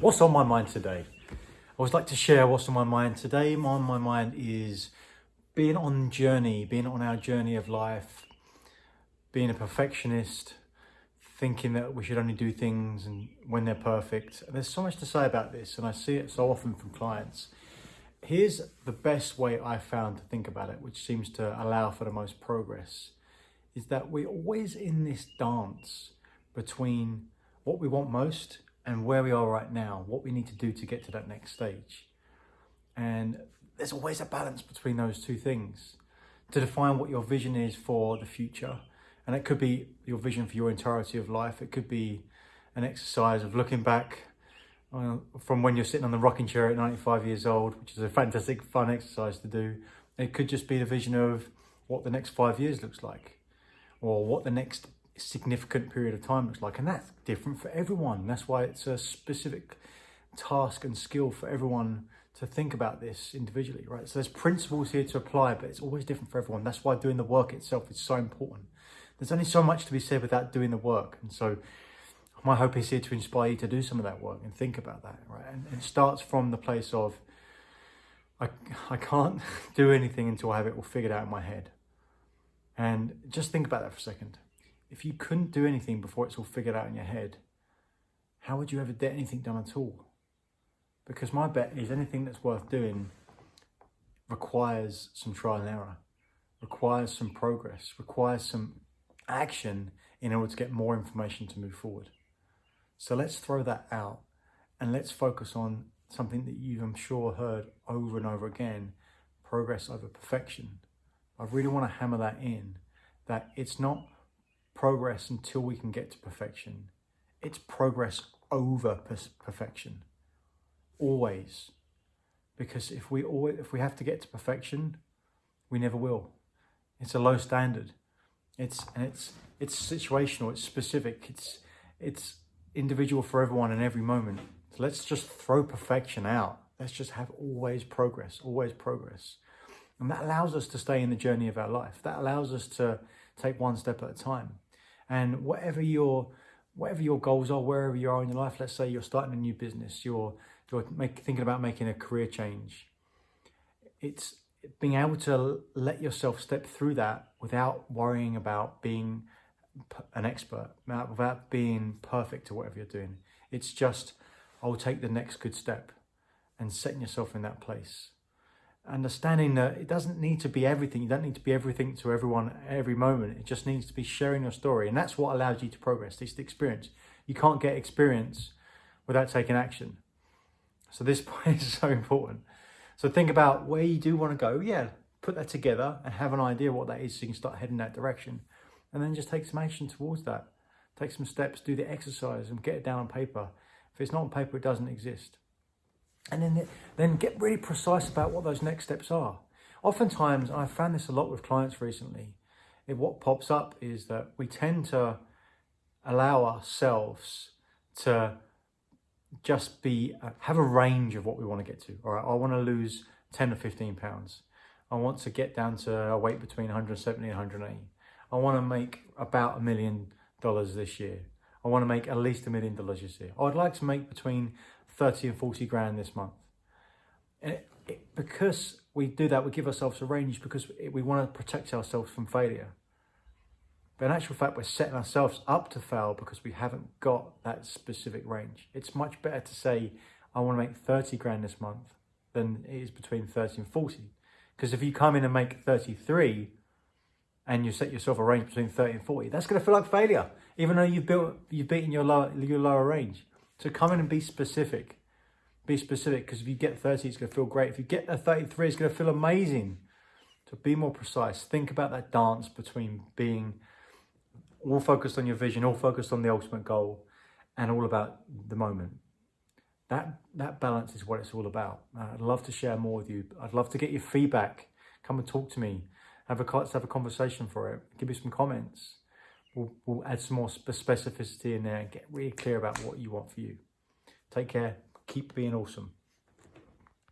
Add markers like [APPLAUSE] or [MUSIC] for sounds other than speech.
What's on my mind today? I always like to share what's on my mind today. On my mind is being on journey, being on our journey of life, being a perfectionist, thinking that we should only do things and when they're perfect. And there's so much to say about this, and I see it so often from clients. Here's the best way I found to think about it, which seems to allow for the most progress, is that we're always in this dance between what we want most and where we are right now, what we need to do to get to that next stage. And there's always a balance between those two things to define what your vision is for the future. And it could be your vision for your entirety of life. It could be an exercise of looking back uh, from when you're sitting on the rocking chair at 95 years old, which is a fantastic, fun exercise to do. It could just be the vision of what the next five years looks like or what the next significant period of time looks like. And that's different for everyone. That's why it's a specific task and skill for everyone to think about this individually, right? So there's principles here to apply, but it's always different for everyone. That's why doing the work itself is so important. There's only so much to be said without doing the work. And so my hope is here to inspire you to do some of that work and think about that, right? And it starts from the place of, I, I can't [LAUGHS] do anything until I have it all figured out in my head. And just think about that for a second if you couldn't do anything before it's all figured out in your head, how would you ever get anything done at all? Because my bet is anything that's worth doing requires some trial and error, requires some progress, requires some action in order to get more information to move forward. So let's throw that out and let's focus on something that you've, I'm sure, heard over and over again, progress over perfection. I really want to hammer that in, that it's not progress until we can get to perfection. It's progress over perfection, always. Because if we always, if we have to get to perfection, we never will. It's a low standard. It's and it's it's situational. It's specific. It's it's individual for everyone in every moment. So let's just throw perfection out. Let's just have always progress, always progress. And that allows us to stay in the journey of our life. That allows us to take one step at a time and whatever your whatever your goals are, wherever you are in your life, let's say you're starting a new business, you're you're make, thinking about making a career change. It's being able to let yourself step through that without worrying about being an expert, without being perfect to whatever you're doing. It's just, I'll take the next good step and setting yourself in that place understanding that it doesn't need to be everything. You don't need to be everything to everyone every moment. It just needs to be sharing your story. And that's what allows you to progress. It's the experience. You can't get experience without taking action. So this [LAUGHS] point is so important. So think about where you do want to go. Yeah, put that together and have an idea what that is so you can start heading that direction. And then just take some action towards that. Take some steps, do the exercise and get it down on paper. If it's not on paper, it doesn't exist and then then get really precise about what those next steps are. Oftentimes, I've found this a lot with clients recently. It, what pops up is that we tend to allow ourselves to just be uh, have a range of what we want to get to. All right, I want to lose 10 or 15 pounds. I want to get down to a weight between 170 and 180. I want to make about a million dollars this year. I want to make at least a million dollars this year. I'd like to make between 30 and 40 grand this month. And it, it, because we do that, we give ourselves a range because we want to protect ourselves from failure. But in actual fact, we're setting ourselves up to fail because we haven't got that specific range. It's much better to say, I want to make 30 grand this month than it is between 30 and 40. Because if you come in and make 33 and you set yourself a range between 30 and 40, that's going to feel like failure, even though you've built, you've beaten your lower, your lower range. So come in and be specific. Be specific because if you get 30, it's going to feel great. If you get a 33, it's going to feel amazing. So be more precise. Think about that dance between being all focused on your vision, all focused on the ultimate goal, and all about the moment. That, that balance is what it's all about. I'd love to share more with you. I'd love to get your feedback. Come and talk to me. Have a, let's have a conversation for it. Give me some comments we'll, we'll add some more specificity in there and get really clear about what you want for you. Take care. Keep being awesome.